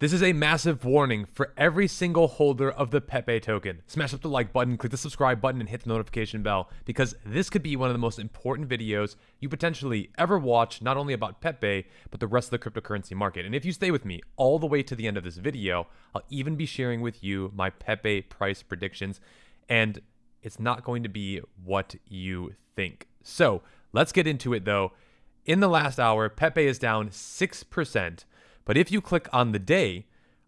This is a massive warning for every single holder of the Pepe token. Smash up the like button, click the subscribe button, and hit the notification bell because this could be one of the most important videos you potentially ever watch, not only about Pepe, but the rest of the cryptocurrency market. And if you stay with me all the way to the end of this video, I'll even be sharing with you my Pepe price predictions, and it's not going to be what you think. So let's get into it though. In the last hour, Pepe is down 6%. But if you click on the day,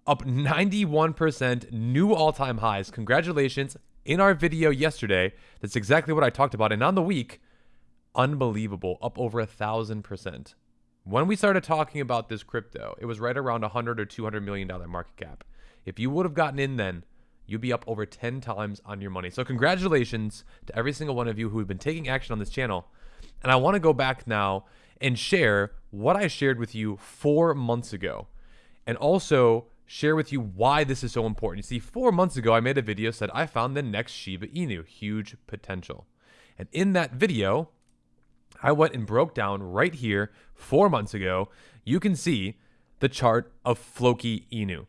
up 91% new all time highs. Congratulations. In our video yesterday, that's exactly what I talked about. And on the week, unbelievable, up over a thousand percent. When we started talking about this crypto, it was right around 100 or 200 million dollar market cap. If you would have gotten in then, you'd be up over 10 times on your money. So congratulations to every single one of you who have been taking action on this channel. And I want to go back now and share what I shared with you four months ago. And also share with you why this is so important. You see, four months ago, I made a video said I found the next Shiba Inu, huge potential. And in that video, I went and broke down right here four months ago. You can see the chart of Floki Inu.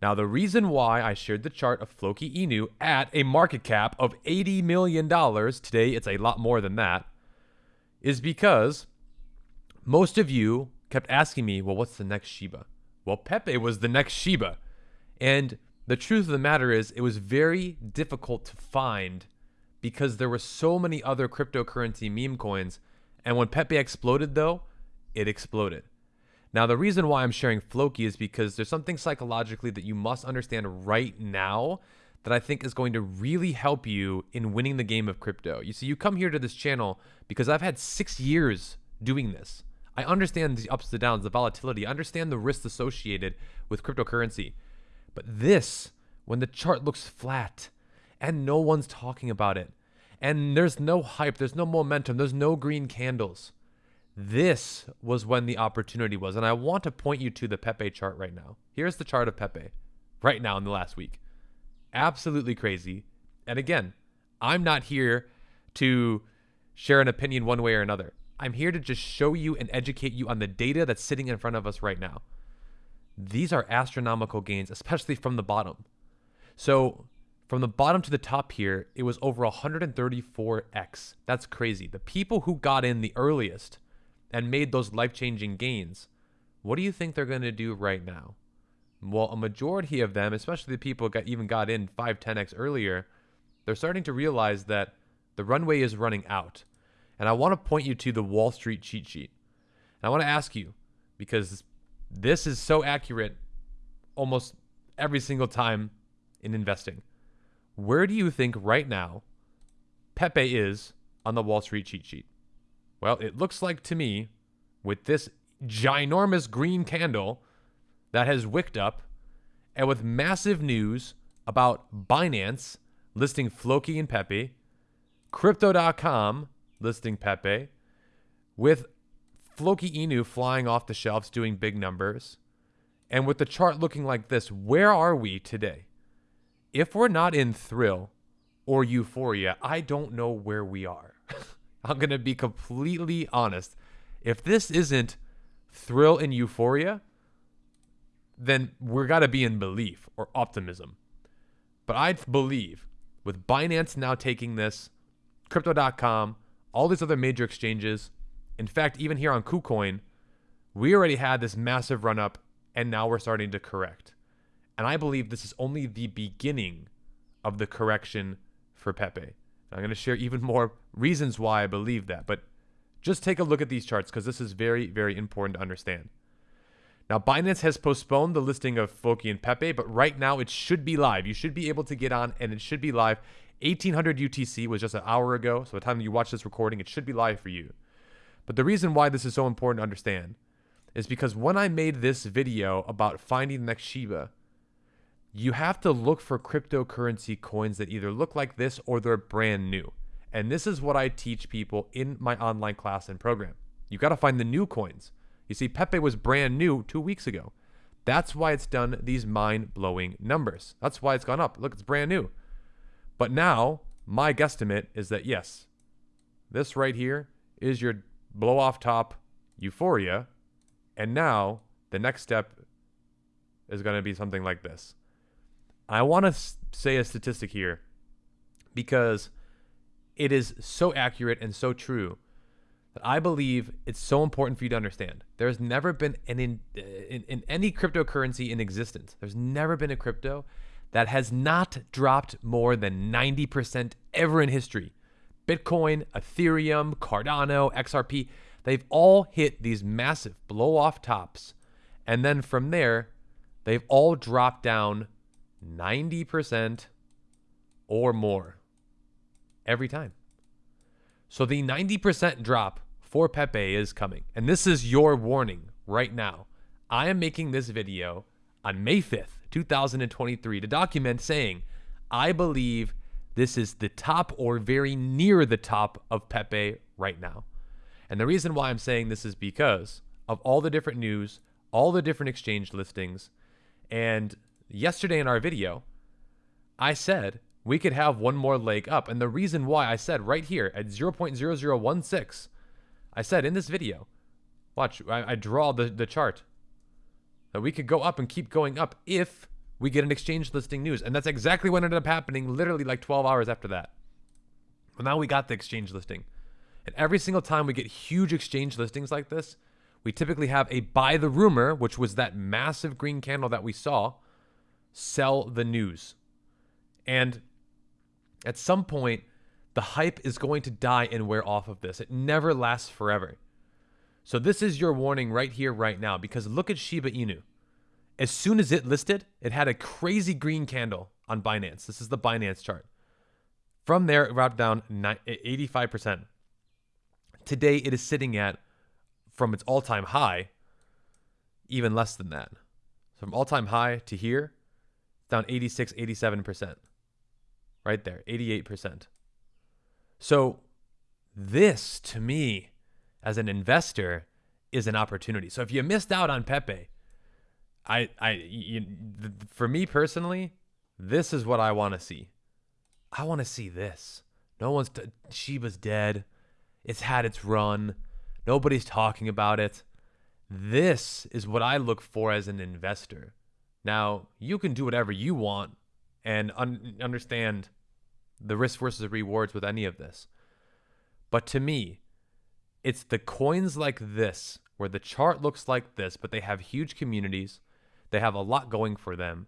Now, the reason why I shared the chart of Floki Inu at a market cap of $80 million, today it's a lot more than that, is because most of you kept asking me, well, what's the next Shiba? Well, Pepe was the next Shiba. And the truth of the matter is, it was very difficult to find because there were so many other cryptocurrency meme coins. And when Pepe exploded, though, it exploded. Now, the reason why I'm sharing Floki is because there's something psychologically that you must understand right now that I think is going to really help you in winning the game of crypto. You see, you come here to this channel because I've had six years doing this. I understand the ups and downs, the volatility. I understand the risks associated with cryptocurrency. But this, when the chart looks flat and no one's talking about it, and there's no hype, there's no momentum, there's no green candles. This was when the opportunity was. And I want to point you to the Pepe chart right now. Here's the chart of Pepe right now in the last week. Absolutely crazy. And again, I'm not here to share an opinion one way or another. I'm here to just show you and educate you on the data that's sitting in front of us right now. These are astronomical gains, especially from the bottom. So from the bottom to the top here, it was over 134x. That's crazy. The people who got in the earliest and made those life-changing gains, what do you think they're going to do right now? Well, a majority of them, especially the people that even got in 5, 10x earlier, they're starting to realize that the runway is running out. And I want to point you to the Wall Street cheat sheet. And I want to ask you, because this is so accurate almost every single time in investing. Where do you think right now Pepe is on the Wall Street cheat sheet? Well, it looks like to me, with this ginormous green candle that has wicked up, and with massive news about Binance listing Floki and Pepe, Crypto.com listing Pepe, with Floki Inu flying off the shelves doing big numbers, and with the chart looking like this, where are we today? If we're not in thrill or euphoria, I don't know where we are. I'm going to be completely honest. If this isn't thrill and euphoria, then we're got to be in belief or optimism. But I believe with Binance now taking this, crypto.com, all these other major exchanges. In fact, even here on KuCoin, we already had this massive run up and now we're starting to correct. And I believe this is only the beginning of the correction for Pepe. I'm going to share even more reasons why I believe that. But just take a look at these charts because this is very, very important to understand. Now, Binance has postponed the listing of Floki and Pepe, but right now it should be live. You should be able to get on and it should be live 1800 UTC was just an hour ago, so by the time you watch this recording, it should be live for you. But the reason why this is so important to understand is because when I made this video about finding the next Shiba, you have to look for cryptocurrency coins that either look like this or they're brand new. And this is what I teach people in my online class and program. You got to find the new coins. You see, Pepe was brand new two weeks ago. That's why it's done these mind blowing numbers. That's why it's gone up. Look, it's brand new. But now, my guesstimate is that yes, this right here is your blow off top euphoria. And now the next step is going to be something like this. I want to say a statistic here because it is so accurate and so true that I believe it's so important for you to understand. There's never been an in, uh, in, in any cryptocurrency in existence. There's never been a crypto that has not dropped more than 90% ever in history. Bitcoin, Ethereum, Cardano, XRP, they've all hit these massive blow off tops. And then from there, they've all dropped down 90% or more every time. So the 90% drop for Pepe is coming. And this is your warning right now. I am making this video on May 5th, 2023 to document saying, I believe this is the top or very near the top of Pepe right now. And the reason why I'm saying this is because of all the different news, all the different exchange listings. And yesterday in our video, I said we could have one more leg up. And the reason why I said right here at 0.0016, I said in this video, watch, I, I draw the, the chart that we could go up and keep going up if we get an exchange listing news. And that's exactly what ended up happening literally like 12 hours after that. Well, now we got the exchange listing. And every single time we get huge exchange listings like this, we typically have a buy the rumor, which was that massive green candle that we saw, sell the news. And at some point, the hype is going to die and wear off of this. It never lasts forever. So this is your warning right here, right now, because look at Shiba Inu. As soon as it listed, it had a crazy green candle on Binance. This is the Binance chart. From there, it dropped down 85%. Today, it is sitting at, from its all time high, even less than that. So from all time high to here, down 86, 87%. Right there, 88%. So, this to me, as an investor, is an opportunity. So, if you missed out on Pepe, I, I, you, for me personally, this is what I want to see. I want to see this. No one's t- Shiba's dead. It's had its run. Nobody's talking about it. This is what I look for as an investor. Now, you can do whatever you want and un- understand the risk versus rewards with any of this. But to me, it's the coins like this, where the chart looks like this, but they have huge communities. They have a lot going for them.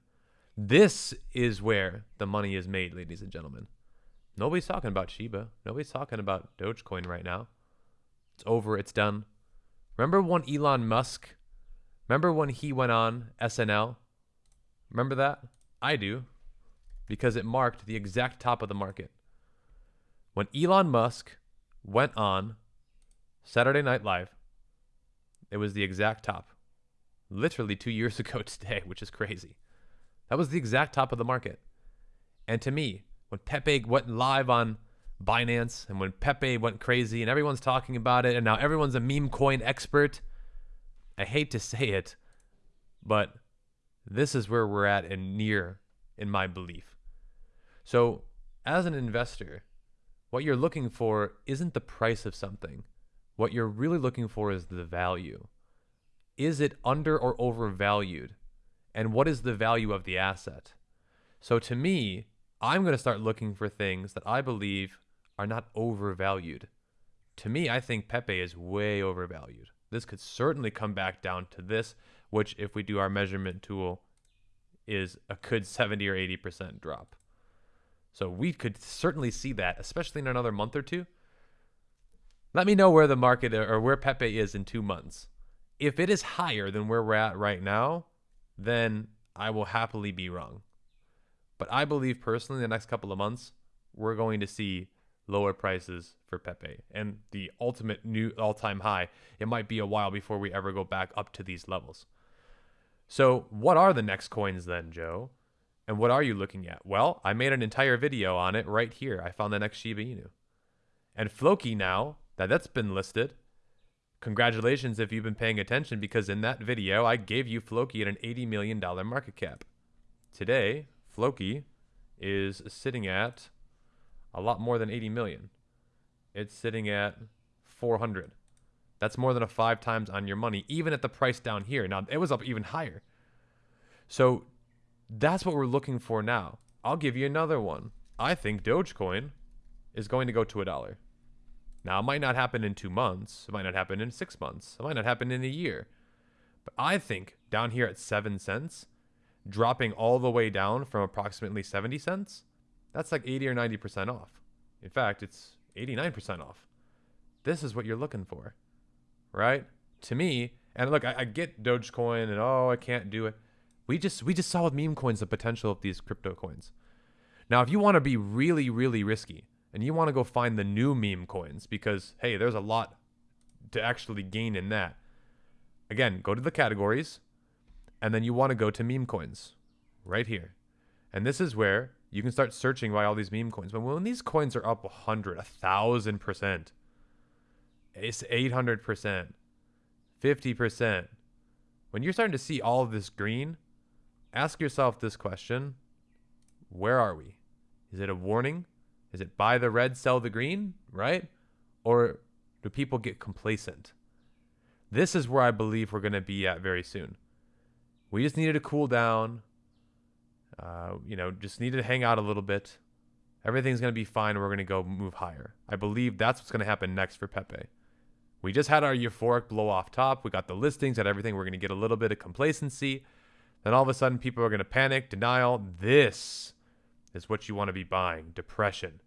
This is where the money is made, ladies and gentlemen. Nobody's talking about Shiba. Nobody's talking about Dogecoin right now. It's over. It's done. Remember when Elon Musk, remember when he went on SNL? Remember that? I do because it marked the exact top of the market. When Elon Musk went on Saturday Night Live, it was the exact top. Literally two years ago today, which is crazy. That was the exact top of the market. And to me, when Pepe went live on Binance and when Pepe went crazy and everyone's talking about it and now everyone's a meme coin expert, I hate to say it, but this is where we're at and near in my belief. So, as an investor, what you're looking for isn't the price of something. What you're really looking for is the value. Is it under or overvalued? And what is the value of the asset? So, to me, I'm going to start looking for things that I believe are not overvalued. To me, I think Pepe is way overvalued. This could certainly come back down to this, which, if we do our measurement tool, is a good 70 or 80% drop. So we could certainly see that, especially in another month or two. Let me know where the market or where Pepe is in two months. If it is higher than where we're at right now, then I will happily be wrong. But I believe personally, the next couple of months, we're going to see lower prices for Pepe and the ultimate new all time high. It might be a while before we ever go back up to these levels. So, what are the next coins then, Joe? And what are you looking at? Well, I made an entire video on it right here. I found the next Shiba Inu. And Floki now, that that's been listed, congratulations if you've been paying attention because in that video, I gave you Floki at an $80 million market cap. Today, Floki is sitting at a lot more than 80 million. It's sitting at 400. That's more than a five times on your money, even at the price down here. Now, it was up even higher. So that's what we're looking for now. I'll give you another one. I think Dogecoin is going to go to a dollar. Now, it might not happen in two months. It might not happen in six months. It might not happen in a year. But I think down here at seven cents, dropping all the way down from approximately 70 cents, that's like 80 or 90% off. In fact, it's 89% off. This is what you're looking for, right? To me, and look, I, I get Dogecoin and oh, I can't do it. We just we just saw with meme coins the potential of these crypto coins. Now, if you want to be really, really risky and you want to go find the new meme coins because hey, there's a lot to actually gain in that. Again, go to the categories and then you want to go to meme coins right here. And this is where you can start searching by all these meme coins. But when these coins are up 100, 1000%, it's 800%, 50%. When you're starting to see all of this green, ask yourself this question Where are we? Is it a warning? Is it buy the red, sell the green, right? Or do people get complacent? This is where I believe we're going to be at very soon. We just needed to cool down. Uh, you know, just needed to hang out a little bit. Everything's going to be fine. We're going to go move higher. I believe that's what's going to happen next for Pepe. We just had our euphoric blow off top. We got the listings and everything. We're going to get a little bit of complacency. Then all of a sudden, people are going to panic, denial. This is what you want to be buying depression.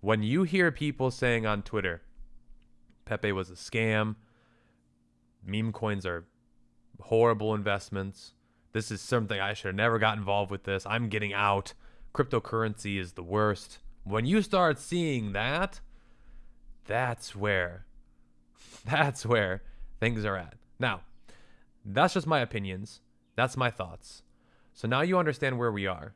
When you hear people saying on Twitter, Pepe was a scam, meme coins are horrible investments, this is something I should have never got involved with this, I'm getting out, cryptocurrency is the worst. When you start seeing that, that's where that's where things are at. Now, that's just my opinions. That's my thoughts. So now you understand where we are.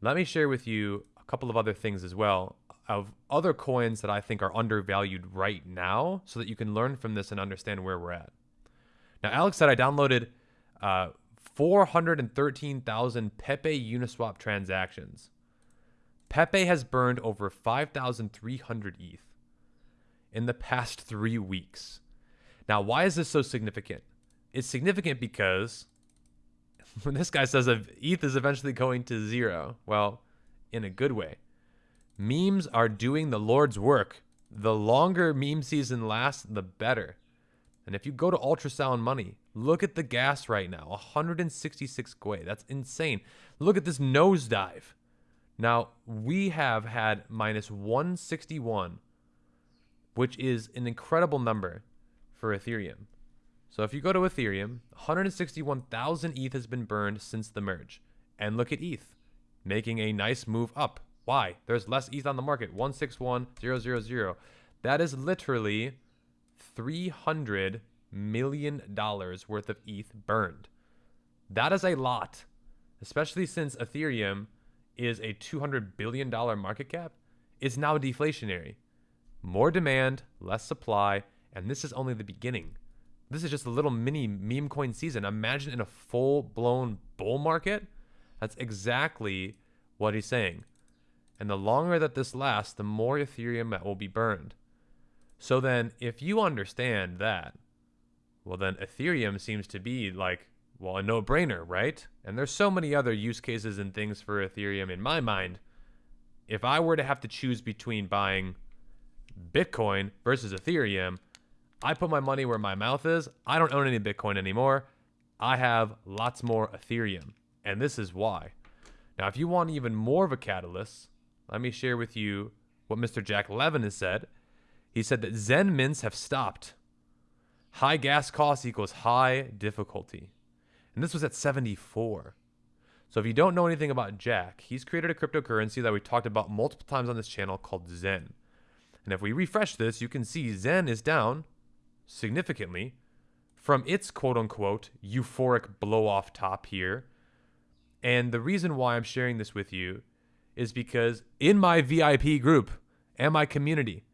Let me share with you a couple of other things as well of other coins that I think are undervalued right now so that you can learn from this and understand where we're at. Now, Alex said I downloaded uh, 413,000 Pepe Uniswap transactions. Pepe has burned over 5,300 ETH in the past three weeks. Now, why is this so significant? It's significant because when this guy says ETH is eventually going to zero, well, in a good way. Memes are doing the Lord's work. The longer meme season lasts, the better. And if you go to ultrasound money, look at the gas right now 166 Gwei. That's insane. Look at this nosedive. Now, we have had minus 161 which is an incredible number for Ethereum. So if you go to Ethereum, 161,000 ETH has been burned since the merge. And look at ETH, making a nice move up. Why? There's less ETH on the market, 161,000. That is literally 300 million dollars worth of ETH burned. That is a lot, especially since Ethereum is a 200 billion dollar market cap. It's now deflationary. More demand, less supply, and this is only the beginning. This is just a little mini meme coin season. Imagine in a full blown bull market. That's exactly what he's saying. And the longer that this lasts, the more Ethereum that will be burned. So then, if you understand that, well, then Ethereum seems to be like, well, a no brainer, right? And there's so many other use cases and things for Ethereum in my mind. If I were to have to choose between buying Bitcoin versus Ethereum, I put my money where my mouth is. I don't own any Bitcoin anymore. I have lots more Ethereum. And this is why. Now, if you want even more of a catalyst, let me share with you what Mr. Jack Levin has said. He said that XEN mints have stopped. High gas costs equals high difficulty. And this was at 74. So if you don't know anything about Jack, he's created a cryptocurrency that we talked about multiple times on this channel called XEN. And if we refresh this, you can see XEN is down significantly from its quote unquote euphoric blow off top here. And the reason why I'm sharing this with you is because in my VIP group and my community,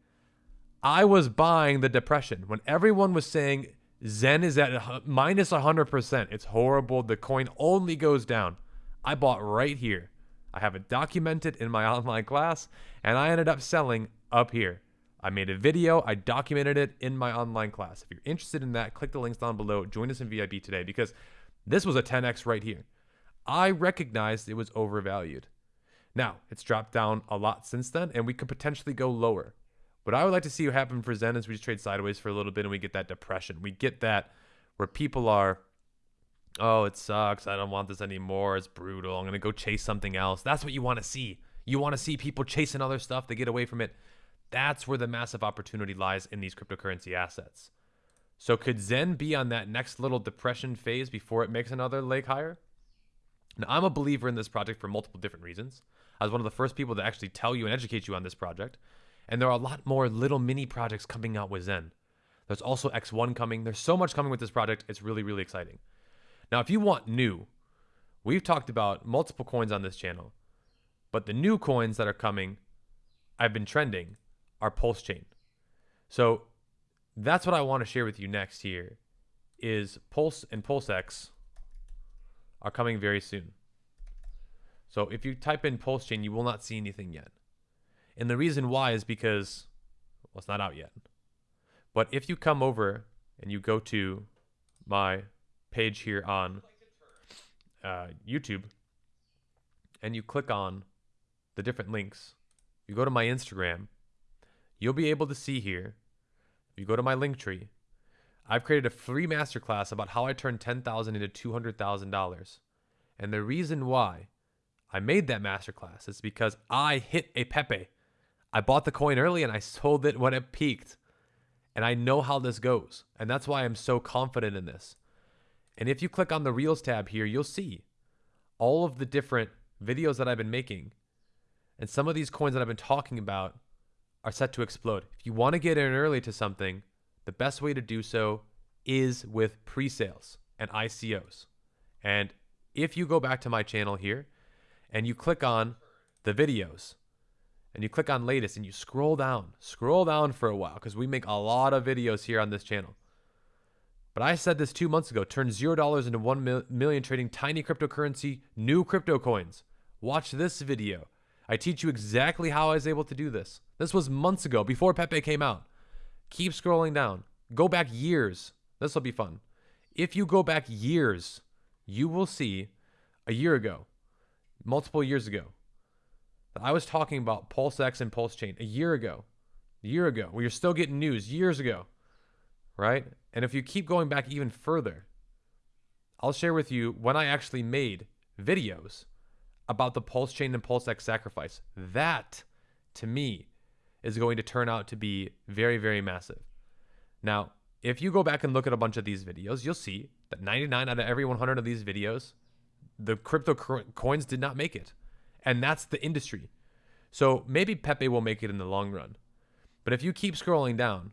I was buying the depression when everyone was saying XEN is at minus 100%. It's horrible. The coin only goes down. I bought right here. I have it documented in my online class, and I ended up selling up here. I made a video, I documented it in my online class. If you're interested in that, click the links down below. Join us in VIP today because this was a 10x right here. I recognized it was overvalued. Now, it's dropped down a lot since then, and we could potentially go lower. What I would like to see happen for XEN is we just trade sideways for a little bit and we get that depression. We get that where people are, oh, it sucks. I don't want this anymore. It's brutal. I'm going to go chase something else. That's what you want to see. You want to see people chasing other stuff. They get away from it. That's where the massive opportunity lies in these cryptocurrency assets. So could XEN be on that next little depression phase before it makes another leg higher? Now, I'm a believer in this project for multiple different reasons. I was one of the first people to actually tell you and educate you on this project. And there are a lot more little mini projects coming out with XEN. There's also X1 coming. There's so much coming with this project. It's really, really exciting. Now, if you want new, we've talked about multiple coins on this channel, but the new coins that are coming, I've been trending, are Pulse Chain. So that's what I want to share with you next here is Pulse and PulseX are coming very soon. So if you type in Pulse Chain, you will not see anything yet. And the reason why is because, well, it's not out yet. But if you come over and you go to my page here on uh, YouTube and you click on the different links, you go to my Instagram, you'll be able to see here. If you go to my link tree, I've created a free masterclass about how I turned 10,000 into $200,000. And the reason why I made that masterclass is because I hit a Pepe. I bought the coin early and I sold it when it peaked. And I know how this goes. And that's why I'm so confident in this. And if you click on the Reels tab here, you'll see all of the different videos that I've been making. And some of these coins that I've been talking about are set to explode. If you want to get in early to something, the best way to do so is with pre sales and ICOs. And if you go back to my channel here and you click on the videos, and you click on latest and you scroll down, scroll down for a while because we make a lot of videos here on this channel. But I said this two months ago turn $0 into 1 million trading tiny cryptocurrency, new crypto coins. Watch this video. I teach you exactly how I was able to do this. This was months ago before Pepe came out. Keep scrolling down. Go back years. This will be fun. If you go back years, you will see a year ago, multiple years ago, that I was talking about Pulse X and Pulse Chain a year ago. A year ago. We are still getting news years ago. Right? And if you keep going back even further, I'll share with you when I actually made videos about the Pulse Chain and Pulse X sacrifice. That, to me, is going to turn out to be very, very massive. Now, if you go back and look at a bunch of these videos, you'll see that 99 out of every 100 of these videos, the crypto coins did not make it and that's the industry. So maybe Pepe will make it in the long run. But if you keep scrolling down,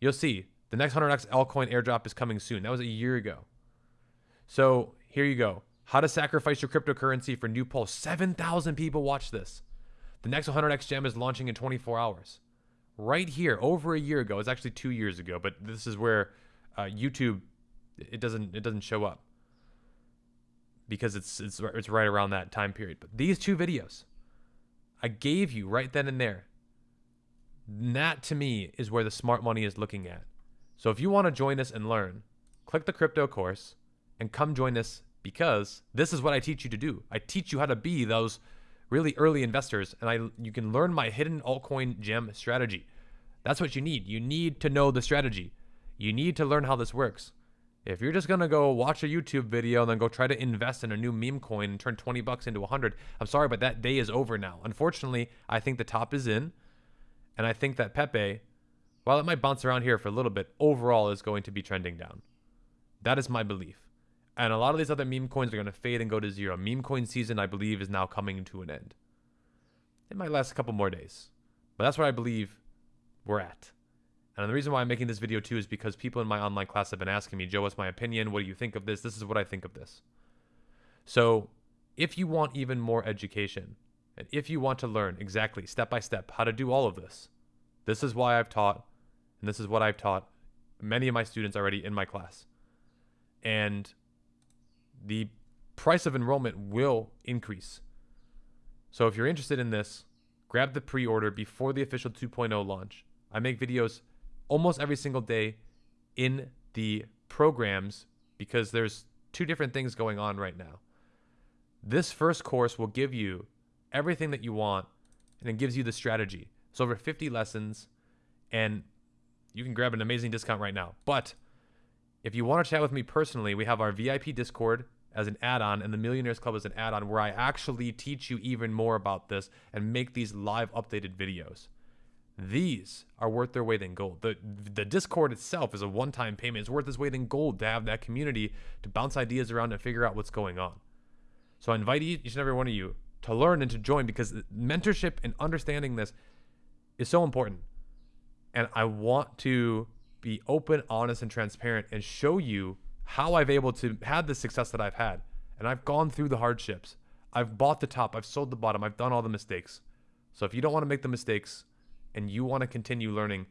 you'll see the next 100x altcoin airdrop is coming soon. That was a year ago. So here you go. How to sacrifice your cryptocurrency for new pulse. 7,000 people watch this. The next 100x gem is launching in 24 hours. Right here, over a year ago. It's actually two years ago, but this is where uh, YouTube it doesn't it doesn't show up because it's it's it's right around that time period. But these two videos I gave you right then and there. That to me is where the smart money is looking at. So if you want to join us and learn, click the crypto course and come join us because this is what I teach you to do. I teach you how to be those really early investors and I you can learn my hidden altcoin gem strategy. That's what you need. You need to know the strategy. You need to learn how this works. If you're just gonna go watch a YouTube video and then go try to invest in a new meme coin and turn 20 bucks into 100, I'm sorry, but that day is over now. Unfortunately, I think the top is in, and I think that Pepe, while it might bounce around here for a little bit, overall is going to be trending down. That is my belief. And a lot of these other meme coins are going to fade and go to zero. Meme coin season, I believe, is now coming to an end. It might last a couple more days, but that's where I believe we're at. And the reason why I'm making this video too is because people in my online class have been asking me, Joe, what's my opinion? What do you think of this? This is what I think of this. So if you want even more education, and if you want to learn exactly step by step how to do all of this, this is why I've taught, and this is what I've taught many of my students already in my class. And the price of enrollment will increase. So if you're interested in this, grab the pre order before the official 2.0 launch. I make videos almost every single day in the programs because there's two different things going on right now. This first course will give you everything that you want and it gives you the strategy. It's over 50 lessons and you can grab an amazing discount right now. But if you want to chat with me personally, we have our VIP Discord as an add-on and the Millionaires Club as an add-on where I actually teach you even more about this and make these live updated videos. These are worth their weight in gold. The the Discord itself is a one-time payment. It's worth its weight in gold to have that community to bounce ideas around and figure out what's going on. So I invite each and every one of you to learn and to join because mentorship and understanding this is so important. And I want to be open, honest, and transparent and show you how I've able to have the success that I've had. And I've gone through the hardships. I've bought the top, I've sold the bottom, I've done all the mistakes. So if you don't want to make the mistakes and you want to continue learning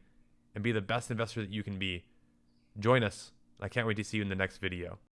and be the best investor that you can be, join us. I can't wait to see you in the next video.